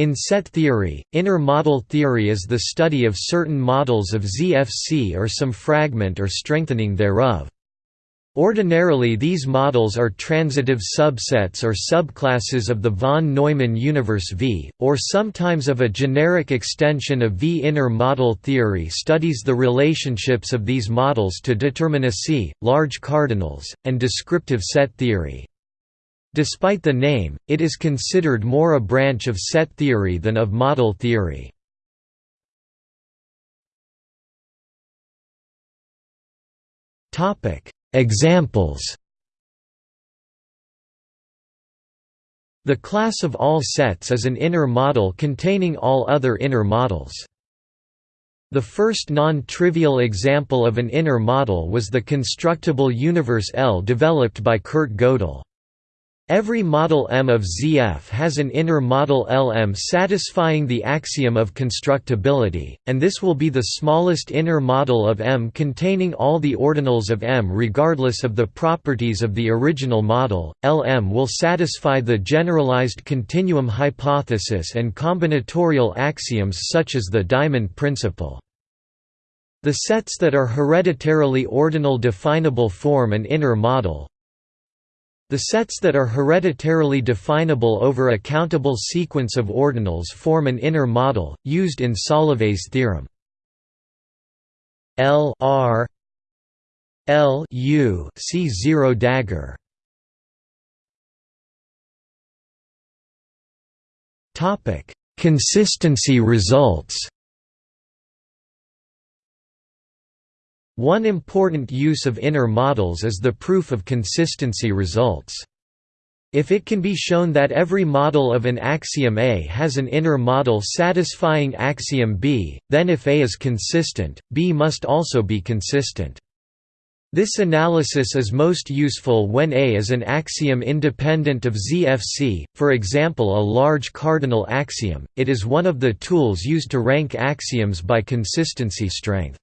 In set theory, inner model theory is the study of certain models of ZFC or some fragment or strengthening thereof. Ordinarily these models are transitive subsets or subclasses of the von Neumann universe V, or sometimes of a generic extension of V. Inner model theory studies the relationships of these models to determinacy, large cardinals, and descriptive set theory. Despite the name, it is considered more a branch of set theory than of model theory. Examples The class of all sets is an inner model containing all other inner models. The first non-trivial example of an inner model was the constructible universe L developed by Kurt Gödel. Every model M of ZF has an inner model Lm satisfying the axiom of constructibility, and this will be the smallest inner model of M containing all the ordinals of M regardless of the properties of the original model. Lm will satisfy the generalized continuum hypothesis and combinatorial axioms such as the diamond principle. The sets that are hereditarily ordinal definable form an inner model, the sets that are hereditarily definable over a countable sequence of ordinals form an inner model, used in Solovay's theorem. L R L U C zero dagger. Topic: Consistency results. One important use of inner models is the proof of consistency results. If it can be shown that every model of an axiom A has an inner model satisfying axiom B, then if A is consistent, B must also be consistent. This analysis is most useful when A is an axiom independent of ZFC, for example a large cardinal axiom, it is one of the tools used to rank axioms by consistency strength.